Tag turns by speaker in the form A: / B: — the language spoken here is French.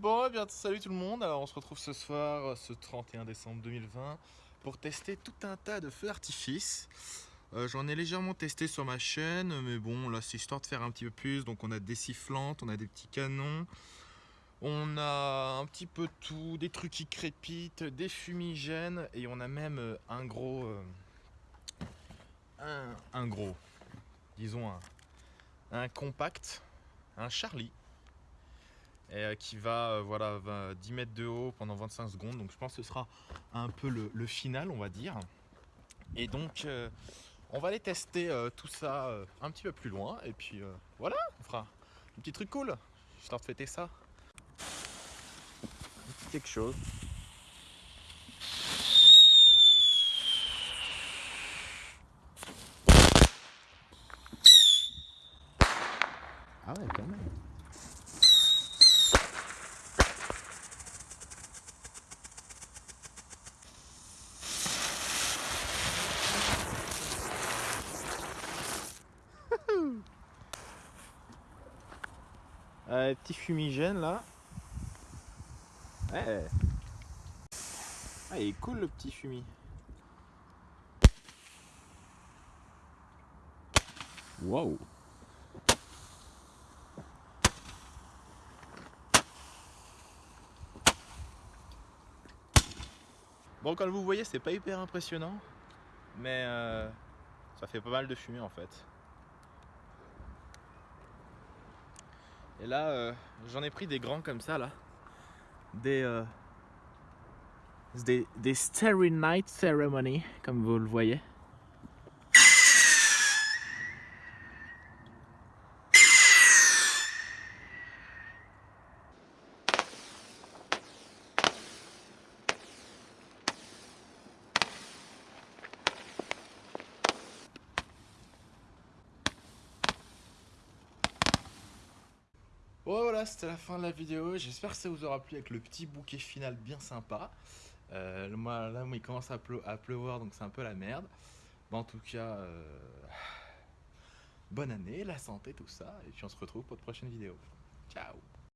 A: Bon, eh bien, salut tout le monde. Alors, on se retrouve ce soir, ce 31 décembre 2020, pour tester tout un tas de feux d'artifice. Euh, J'en ai légèrement testé sur ma chaîne, mais bon, là, c'est histoire de faire un petit peu plus. Donc, on a des sifflantes, on a des petits canons, on a un petit peu tout, des trucs qui crépitent, des fumigènes, et on a même euh, un gros, euh, un, un gros, disons un, un compact, un Charlie et euh, qui va euh, voilà 20 10 mètres de haut pendant 25 secondes. Donc je pense que ce sera un peu le, final on va dire. Et donc euh, on va aller tester tout ça un petit peu plus loin. Et puis voilà on fera un petit truc cool. Histoire de fêter ça. Un petit quelque chose. Ah ouais quand même Euh, petit fumigène là. Ouais. Ah, il est cool le petit fumi. Wow. Bon, comme vous voyez, c'est pas hyper impressionnant, mais euh, ça fait pas mal de fumée en fait. Et là, euh, j'en ai pris des grands comme ça, là. Des, euh, des, des Night Ceremony, comme vous le voyez. Voilà, c'était la fin de la vidéo. J'espère que ça vous aura plu avec le petit bouquet final bien sympa. Euh, là, il commence à, pleu- à pleuvoir, donc c'est un peu la merde. En tout cas, euh, bonne année, la santé, tout ça. Et puis on se retrouve pour de prochaines vidéos. Ciao